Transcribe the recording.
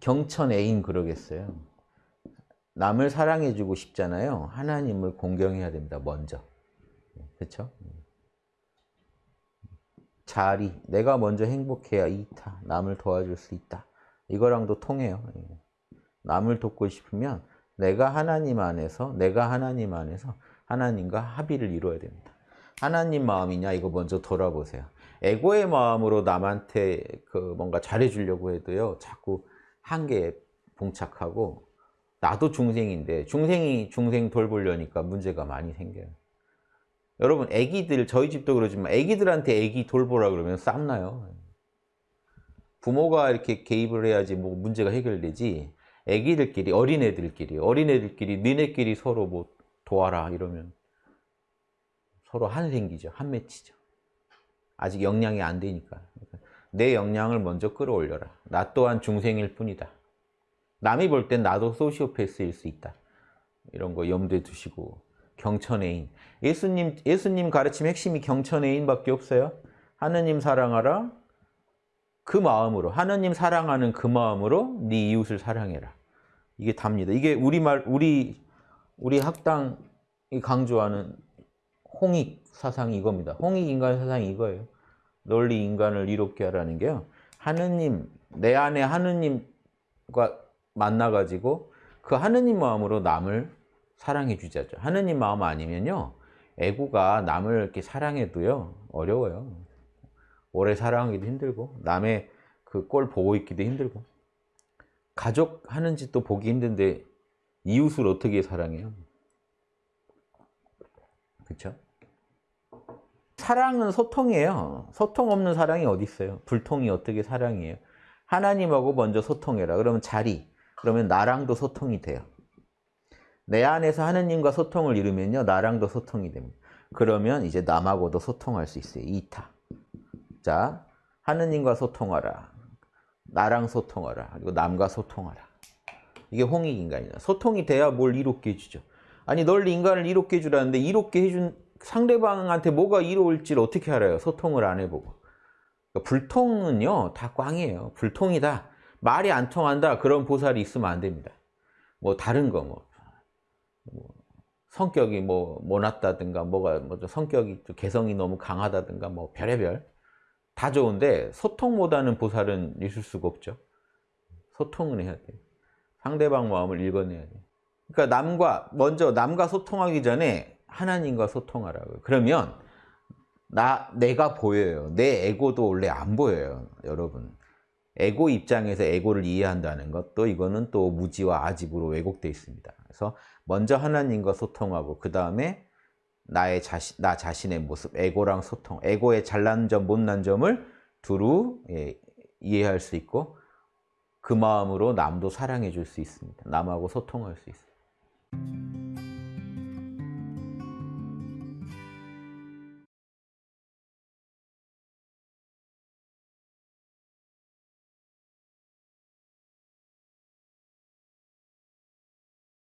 경천 애인 그러겠어요. 남을 사랑해주고 싶잖아요. 하나님을 공경해야 됩니다. 먼저. 그렇죠? 자리, 내가 먼저 행복해야 이타, 남을 도와줄 수 있다. 이거랑도 통해요. 남을 돕고 싶으면 내가 하나님 안에서, 내가 하나님 안에서 하나님과 합의를 이루어야 됩니다. 하나님 마음이냐 이거 먼저 돌아보세요. 에고의 마음으로 남한테 그 뭔가 잘해주려고 해도요. 자꾸 한계에 봉착하고 나도 중생인데 중생이 중생 돌보려니까 문제가 많이 생겨요. 여러분 애기들 저희 집도 그러지만 애기들한테 애기 돌보라 그러면 쌈나요. 부모가 이렇게 개입을 해야지 뭐 문제가 해결되지 애기들끼리 어린애들끼리 어린애들끼리 니네끼리 서로 뭐 도와라 이러면 서로 한 생기죠. 한 맺히죠. 아직 역량이 안 되니까. 내 역량을 먼저 끌어올려라. 나 또한 중생일 뿐이다. 남이 볼 땐 나도 소시오패스일 수 있다. 이런 거 염두에 두시고 경천애인. 예수님 예수님 가르침 핵심이 경천애인밖에 없어요. 하느님 사랑하라. 그 마음으로 하느님 사랑하는 그 마음으로 네 이웃을 사랑해라. 이게 답니다. 이게 우리말 우리 우리 학당이 강조하는 홍익 사상이 이겁니다. 홍익 인간 사상이 이거예요. 널리 인간을 이롭게 하라는 게요. 하느님, 내 안에 하느님과 만나가지고 그 하느님 마음으로 남을 사랑해 주자죠. 하느님 마음 아니면요. 애구가 남을 이렇게 사랑해도요. 어려워요. 오래 사랑하기도 힘들고 남의 그 꼴 보고 있기도 힘들고 가족 하는 짓도 보기 힘든데 이웃을 어떻게 사랑해요? 그렇죠? 사랑은 소통이에요. 소통 없는 사랑이 어디 있어요? 불통이 어떻게 사랑이에요? 하나님하고 먼저 소통해라. 그러면 자리, 그러면 나랑도 소통이 돼요. 내 안에서 하느님과 소통을 이루면요. 나랑도 소통이 됩니다. 그러면 이제 남하고도 소통할 수 있어요. 이타. 자, 하느님과 소통하라. 나랑 소통하라. 그리고 남과 소통하라. 이게 홍익 인간이다. 소통이 돼야 뭘 이롭게 해주죠. 아니 널 인간을 이롭게 해주라는데 이롭게 해준 상대방한테 뭐가 이로울지를 어떻게 알아요? 소통을 안 해보고. 그러니까 불통은요, 다 꽝이에요. 불통이다. 말이 안 통한다. 그런 보살이 있으면 안 됩니다. 뭐 다른 거 뭐. 뭐 성격이 뭐 모났다든가 뭐가 뭐 성격이 개성이 너무 강하다든가 뭐 별의별 다 좋은데 소통보다는 보살은 있을 수가 없죠. 소통은 해야 돼요. 상대방 마음을 읽어내야 돼요. 그러니까 남과 먼저 남과 소통하기 전에 하나님과 소통하라고요. 그러면 나 내가 보여요. 내 에고도 원래 안 보여요, 여러분. 에고 입장에서 에고를 이해한다는 것도 이거는 또 무지와 아집으로 왜곡되어 있습니다. 그래서 먼저 하나님과 소통하고 그 다음에 나의 자신, 나 자신의 모습, 에고랑 소통, 에고의 잘난 점, 못난 점을 두루 예, 이해할 수 있고 그 마음으로 남도 사랑해 줄 수 있습니다. 남하고 소통할 수 있습니다.